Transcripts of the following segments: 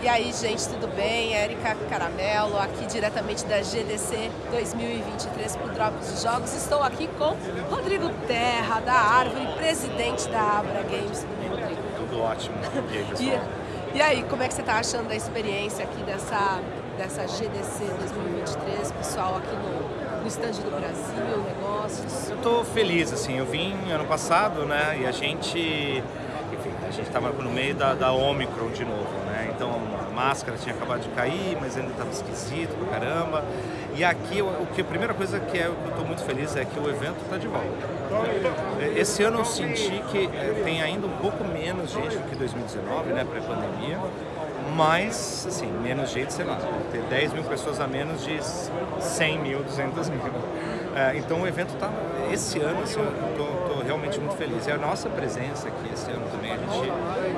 E aí, gente, tudo bem? Érica Caramelo, aqui diretamente da GDC 2023 para o Drops de Jogos. Estou aqui com Rodrigo Terra, da Árvore, presidente da Abra Games. Tudo bem, Rodrigo? Tudo ótimo. E aí, pessoal? e, e aí, como é que você está achando da experiência aqui dessa, dessa GDC 2023, pessoal, aqui no, no stand do Brasil, negócios? Eu estou feliz, assim, eu vim ano passado, né, e a gente enfim, a gente estava no meio da, da Omicron de novo, máscara tinha acabado de cair, mas ainda estava esquisito pra caramba. E aqui, o que a primeira coisa que, é, eu estou muito feliz é que o evento está de volta. Esse ano eu senti que é, tem ainda um pouco menos gente do que 2019, né, pré-pandemia, mas, assim, menos gente, sei lá, ter 10 mil pessoas a menos de 100 mil, 200 mil. É, então o evento está, esse ano, assim, eu estou realmente muito feliz. E a nossa presença aqui esse ano também, a gente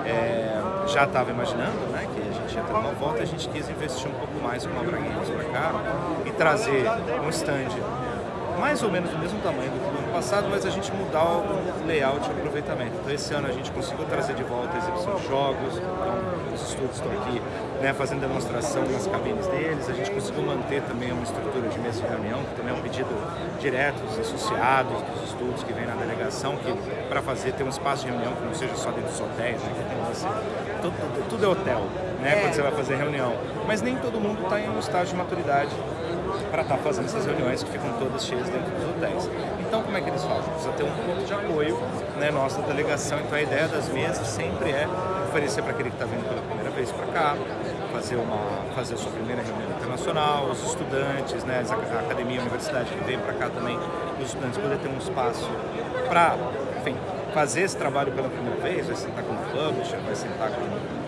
é, já estava imaginando, né, que uma volta, a gente quis investir um pouco mais com a Games para cá e trazer um stand mais ou menos do mesmo tamanho do que no ano passado, mas a gente mudar o layout e aproveitamento. Então esse ano a gente conseguiu trazer de volta a exibição de jogos, então os estudos estão aqui né, fazendo demonstração nas cabines deles, a gente conseguiu manter também uma estrutura de mesa de reunião, que também é um pedido direto dos associados, dos estudos que vem na delegação, que para fazer ter um espaço de reunião que não seja só dentro dos hotéis, né, que tem assim, tudo, tudo é hotel, né, é. quando você vai fazer reunião. Mas nem todo mundo está em um estágio de maturidade para estar tá fazendo essas reuniões que ficam todas cheias dentro dos hotéis. Então, como é que eles fazem? Precisa ter um ponto de apoio, né, nossa delegação. Então, a ideia das mesas sempre é oferecer para aquele que está vindo pela primeira vez para cá, fazer, uma, fazer a sua primeira reunião internacional, os estudantes, né, a academia, a universidade que vem para cá também, os estudantes poder ter um espaço para, enfim, fazer esse trabalho pela primeira vez, vai sentar com o publisher, vai sentar com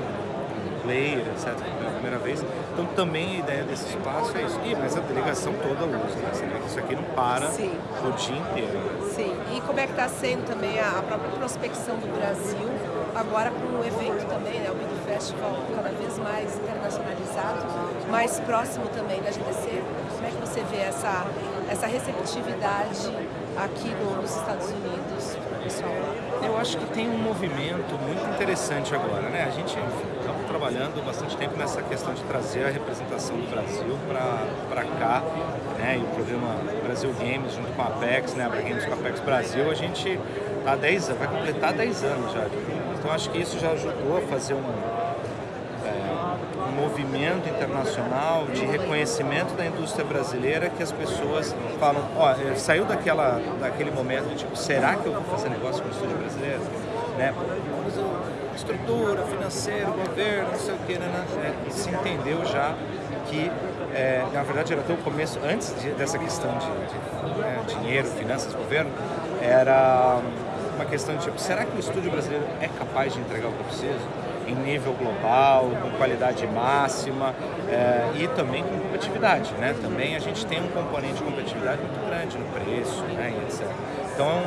player, etc., pela primeira vez. Então também a ideia desse espaço é isso. E, mas a delegação toda usa, né? Você vê que isso aqui não para Sim. o dia inteiro. Sim, e como é que está sendo também a própria prospecção do Brasil, agora com o evento também, né? O Big Festival cada vez mais internacionalizado, mais próximo também da GDC. Como é que você vê essa, essa receptividade aqui no, nos Estados Unidos, pessoal? Eu acho que tem um movimento muito interessante agora, né? A gente, estamos trabalhando bastante tempo nessa questão de trazer a representação do Brasil para cá, né? E o programa Brasil Games junto com a Apex, né? A Games com a Apex Brasil, a gente tá 10 vai completar 10 anos já. Então acho que isso já ajudou a fazer um movimento internacional de reconhecimento da indústria brasileira que as pessoas falam, ó, é, saiu daquela, daquele momento tipo, será que eu vou fazer negócio com o estúdio brasileiro? Né? Estrutura, financeiro, governo, não sei o que, né? É, se entendeu já que, é, na verdade, era até o começo, antes de, dessa questão de, de né, dinheiro, finanças, governo, era uma questão de tipo, será que o estúdio brasileiro é capaz de entregar o que eu preciso? Em nível global, com qualidade máxima é, e também com competitividade, né? Também a gente tem um componente de competitividade muito grande no preço, né? Etc. Então,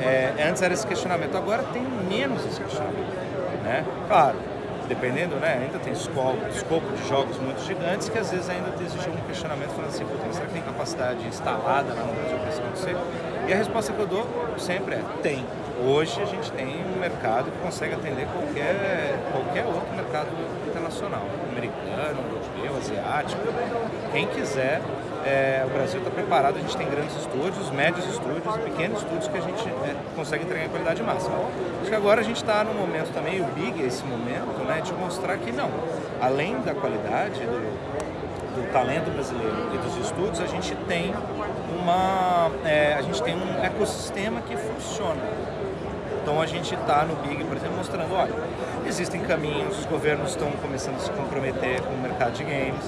é, antes era esse questionamento, agora tem menos esse questionamento, né? Claro, dependendo, né, ainda tem escopo, escopo de jogos muito gigantes que às vezes ainda exige um questionamento falando assim, será que tem capacidade instalada lá no Brasil para isso acontecer? E a resposta que eu dou sempre é, tem. Hoje a gente tem um mercado que consegue atender qualquer, qualquer outro mercado internacional, americano, europeu, asiático, quem quiser é, o Brasil está preparado, a gente tem grandes estúdios, médios estúdios pequenos estúdios que a gente é, consegue entregar em qualidade máxima. Acho que agora a gente está no momento também, o Big é esse momento, né, de mostrar que não, além da qualidade do, do talento brasileiro e dos estúdios, a gente tem uma, é, a gente tem um ecossistema que funciona. Então a gente está no Big, por exemplo, mostrando, olha, existem caminhos, os governos estão começando a se comprometer com o mercado de games,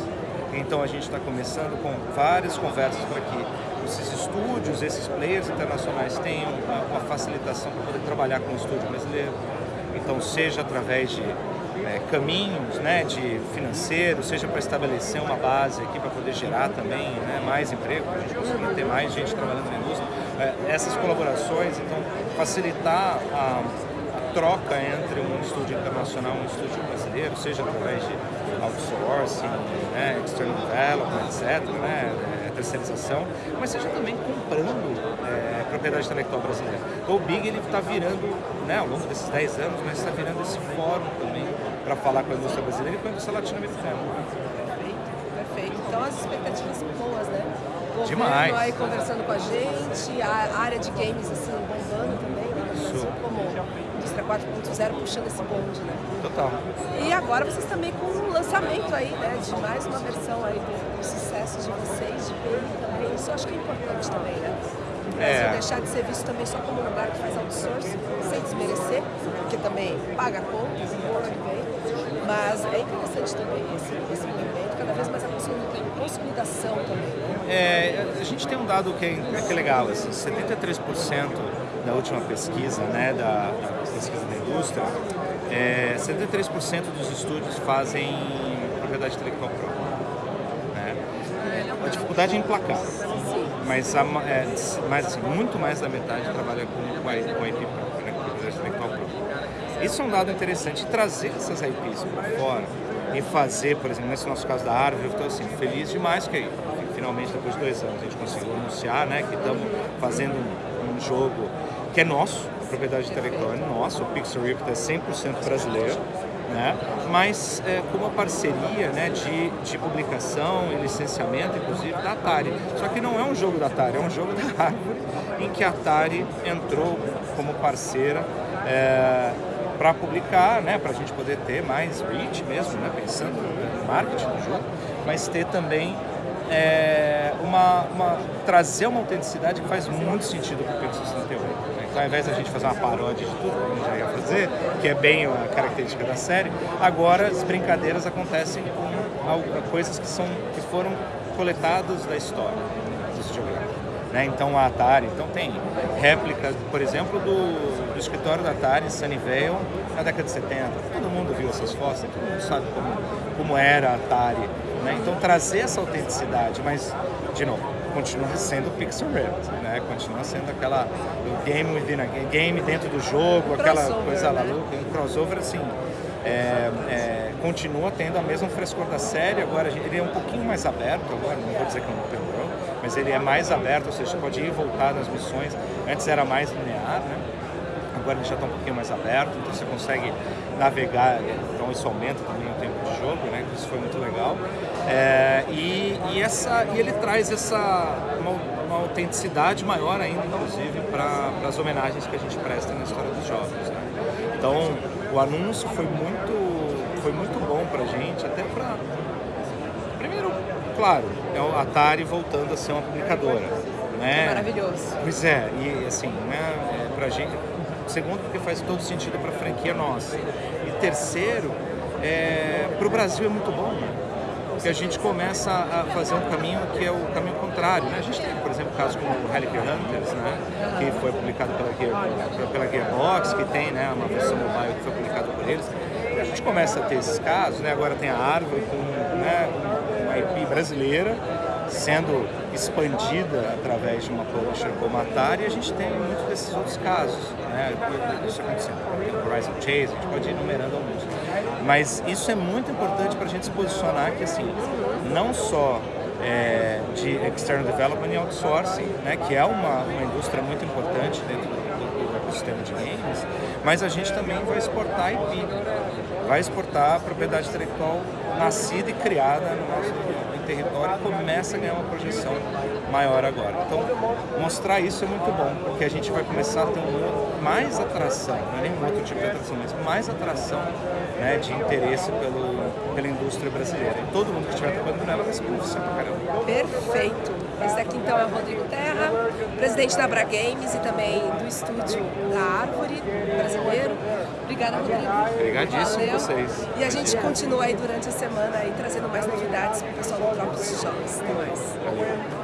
então a gente está começando com várias conversas para que esses estúdios, esses players internacionais tenham uma, facilitação para poder trabalhar com o estúdio brasileiro. Então seja através de é, caminhos né, de financeiro, seja para estabelecer uma base aqui para poder gerar também né, mais emprego, para a gente conseguir ter mais gente trabalhando essas colaborações, então facilitar a, a troca entre um estúdio internacional e um estúdio brasileiro, seja através de outsourcing, né, external development, etc. Né, é, terceirização, mas seja também comprando é, propriedade intelectual brasileira. Então o Big está virando, né, ao longo desses 10 anos, mas está virando esse fórum também para falar com a indústria brasileira e com a indústria latino-americana. Perfeito, perfeito. Então as expectativas são boas, né? Demais. aí conversando com a gente, a área de games assim bombando também, né? Isso. Como indústria 4.0 puxando esse bonde, né? Total. E agora vocês também com o lançamento aí, né, de mais uma versão aí do, do sucesso de vocês, de BI também. Isso eu acho que é importante também, né? É. deixar de ser visto também só como um lugar que faz outsourcing, sem desmerecer, porque também paga contas, muito bem. Mas é interessante também esse, esse movimento, cada vez mais a consolidação também. É, a gente tem um dado que é, que é legal, assim, 73% da última pesquisa, né, da, da pesquisa da indústria, é, 73% dos estúdios fazem propriedade intelectual própria. Né? A dificuldade é emplacar, mas, a, é, mas assim, muito mais da metade trabalha com, com, a, com a IP própria, né, com propriedade intelectual própria. Isso é um dado interessante, trazer essas IPs para fora e fazer, por exemplo, nesse nosso caso da Árvore, eu estou assim, feliz demais que finalmente, depois de dois anos, a gente conseguiu anunciar né, que estamos fazendo um, jogo que é nosso, propriedade intelectual é nossa, o Pixel Rift é 100% brasileiro, né? mas é, com uma parceria né, de, de publicação e licenciamento, inclusive, da Atari. Só que não é um jogo da Atari, é um jogo da Árvore, em que a Atari entrou como parceira é, para publicar, né, para a gente poder ter mais reach mesmo, né, pensando no marketing do jogo, mas ter também é, uma, uma, trazer uma autenticidade que faz muito sentido para o Pixel 68. Né? Então, ao invés da gente fazer uma paródia de tudo, como já ia fazer, que é bem a característica da série, agora as brincadeiras acontecem com coisas que, são, que foram coletadas da história dos videogames. Né? Então a Atari, então tem réplicas, por exemplo, do, do escritório da Atari em Sunnyvale na década de 70. Todo mundo viu essas fotos, todo mundo sabe como, como era a Atari né? Então trazer essa autenticidade, mas, de novo, continua sendo pixel art, né? Continua sendo aquela o game within a game dentro do jogo, aquela coisa lá, né? um crossover assim. É, é, continua tendo a mesma frescor da série, agora ele é um pouquinho mais aberto, agora não vou dizer que é um open world, mas ele é mais aberto, ou seja, pode ir e voltar nas missões, antes era mais linear, né? Agora ele já está um pouquinho mais aberto, então você consegue navegar, então isso aumenta também o tempo de jogo, né? Isso foi muito legal. É, e, e, essa, e ele traz essa uma, uma autenticidade maior ainda, inclusive, para as homenagens que a gente presta na história dos jogos. Né? Então, o anúncio foi muito, foi muito bom para a gente, até para... Primeiro, claro, é o Atari voltando a ser uma publicadora. Né? Maravilhoso. Pois é, e assim, né, é, pra gente, segundo, porque faz todo sentido para a franquia nossa. E terceiro, é, para o Brasil é muito bom, né? porque a gente começa a fazer um caminho que é o caminho contrário. Né? A gente tem, por exemplo, casos como o Relic Hunters, né? que foi publicado pela, Gear, pela Gearbox, que tem né, uma versão mobile que foi publicada por eles. A gente começa a ter esses casos, né? agora tem a Árvore com né, uma IP brasileira, sendo expandida através de uma publisher como a Atari, a gente tem muitos desses outros casos, né? Isso acontecendo. Tem o Horizon Chase, a gente pode ir enumerando alguns. Mas isso é muito importante para a gente se posicionar que, assim, não só é, de external development e outsourcing, né, que é uma, uma indústria muito importante dentro do, do ecossistema de games, mas a gente também vai exportar IP, vai exportar a propriedade intelectual nascida e criada no nosso território começa a ganhar uma projeção maior agora. Então, mostrar isso é muito bom, porque a gente vai começar a ter um, mais atração, não é nenhum outro tipo de atração, mas mais atração né, de interesse pelo, pela indústria brasileira. E todo mundo que estiver trabalhando nela vai se beneficiar pra caramba. Perfeito! Esse aqui então é o Rodrigo Terra, presidente da Abra Games e também do estúdio da Árvore brasileiro. Obrigada, Rodrigo. Obrigadíssimo a vocês. E a gente continua aí durante a semana aí trazendo mais novidades para o pessoal do Tropos de Jogos. Até mais. Valeu.